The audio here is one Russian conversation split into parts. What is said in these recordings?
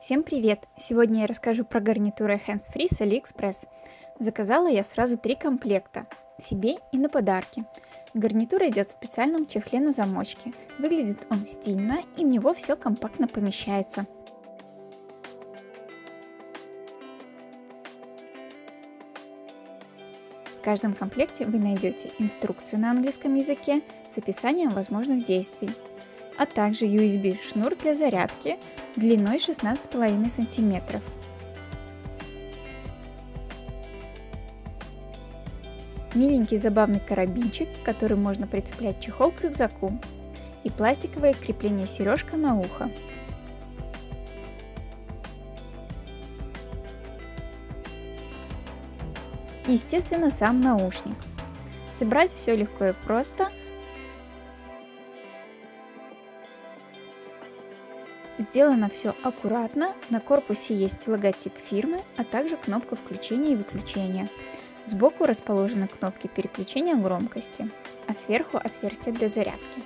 Всем привет! Сегодня я расскажу про гарнитуры Hands Free с AliExpress. Заказала я сразу три комплекта, себе и на подарки. Гарнитура идет в специальном чехле на замочке. Выглядит он стильно и в него все компактно помещается. В каждом комплекте вы найдете инструкцию на английском языке с описанием возможных действий, а также USB шнур для зарядки, длиной 16,5 см. Миленький забавный карабинчик, который можно прицеплять чехол к рюкзаку. И пластиковое крепление сережка на ухо. Естественно, сам наушник. Собрать все легко и просто – Сделано все аккуратно, на корпусе есть логотип фирмы, а также кнопка включения и выключения. Сбоку расположены кнопки переключения громкости, а сверху отверстие для зарядки.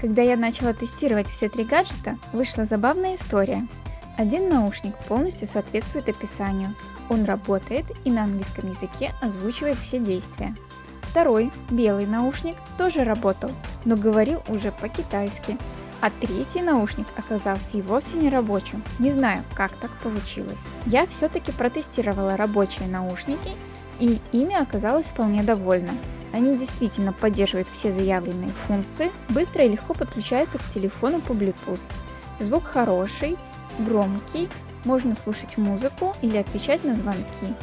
Когда я начала тестировать все три гаджета, вышла забавная история. Один наушник полностью соответствует описанию, он работает и на английском языке озвучивает все действия. Второй, белый наушник, тоже работал, но говорил уже по-китайски. А третий наушник оказался и вовсе не рабочим. Не знаю, как так получилось. Я все-таки протестировала рабочие наушники, и ими оказалась вполне довольна. Они действительно поддерживают все заявленные функции, быстро и легко подключаются к телефону по Bluetooth. Звук хороший, громкий, можно слушать музыку или отвечать на звонки.